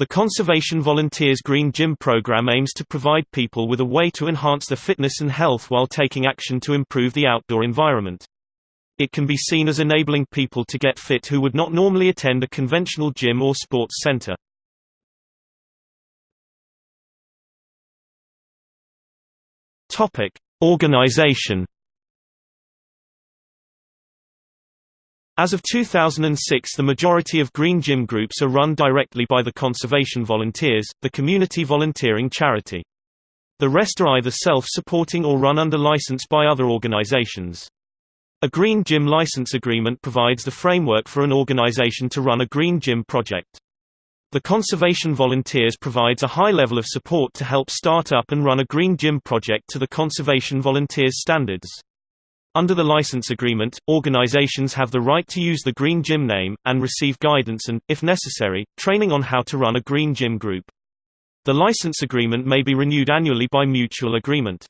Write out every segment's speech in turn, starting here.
The Conservation Volunteers Green Gym program aims to provide people with a way to enhance their fitness and health while taking action to improve the outdoor environment. It can be seen as enabling people to get fit who would not normally attend a conventional gym or sports center. Organization As of 2006 the majority of green gym groups are run directly by the Conservation Volunteers, the community volunteering charity. The rest are either self-supporting or run under license by other organizations. A green gym license agreement provides the framework for an organization to run a green gym project. The Conservation Volunteers provides a high level of support to help start up and run a green gym project to the Conservation Volunteers standards. Under the license agreement, organizations have the right to use the Green Gym name, and receive guidance and, if necessary, training on how to run a Green Gym group. The license agreement may be renewed annually by mutual agreement.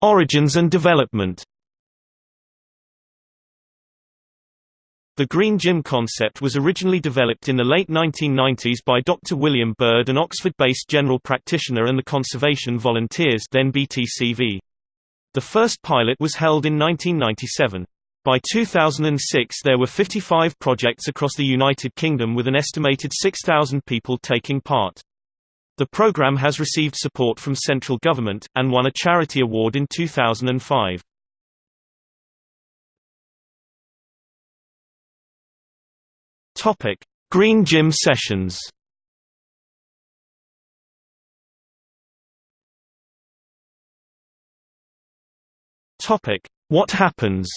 Origins and development The Green Gym concept was originally developed in the late 1990s by Dr. William Bird an Oxford-based general practitioner and the Conservation Volunteers then BTCV. The first pilot was held in 1997. By 2006 there were 55 projects across the United Kingdom with an estimated 6,000 people taking part. The program has received support from central government, and won a charity award in 2005. Topic: Green Gym sessions. Topic: What happens?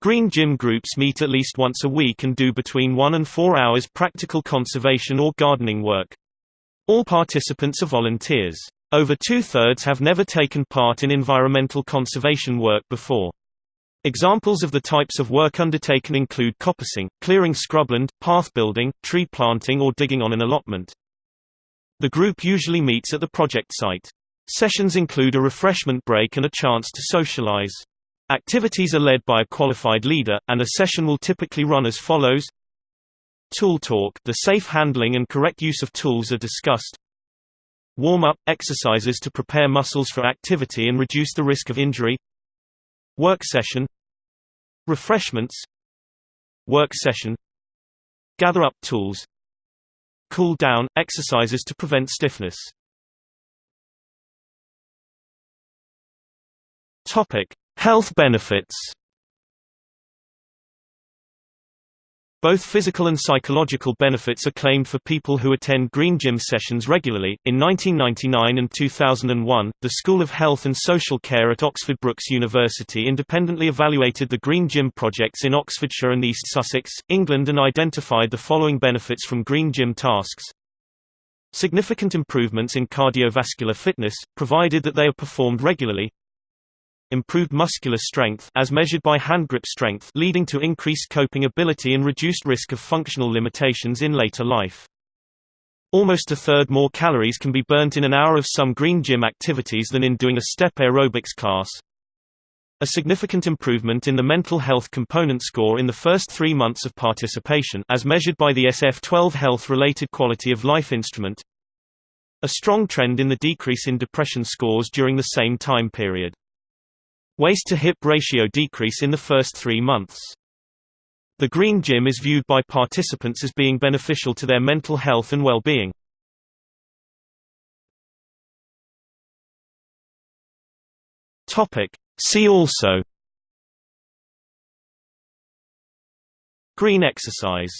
Green gym groups meet at least once a week and do between 1 and 4 hours practical conservation or gardening work. All participants are volunteers. Over two-thirds have never taken part in environmental conservation work before. Examples of the types of work undertaken include coppicing, clearing scrubland, path building, tree planting or digging on an allotment. The group usually meets at the project site. Sessions include a refreshment break and a chance to socialize. Activities are led by a qualified leader, and a session will typically run as follows Tool talk the safe handling and correct use of tools are discussed. Warm-up – exercises to prepare muscles for activity and reduce the risk of injury Work session Refreshments Work session Gather up tools Cool down – exercises to prevent stiffness. Health benefits Both physical and psychological benefits are claimed for people who attend green gym sessions regularly. In 1999 and 2001, the School of Health and Social Care at Oxford Brookes University independently evaluated the green gym projects in Oxfordshire and East Sussex, England and identified the following benefits from green gym tasks. Significant improvements in cardiovascular fitness, provided that they are performed regularly, improved muscular strength as measured by hand grip strength leading to increased coping ability and reduced risk of functional limitations in later life. Almost a third more calories can be burnt in an hour of some green gym activities than in doing a step aerobics class. A significant improvement in the mental health component score in the first three months of participation as measured by the SF-12 health-related quality of life instrument. A strong trend in the decrease in depression scores during the same time period. Waist-to-hip ratio decrease in the first three months. The Green Gym is viewed by participants as being beneficial to their mental health and well-being. See also Green exercise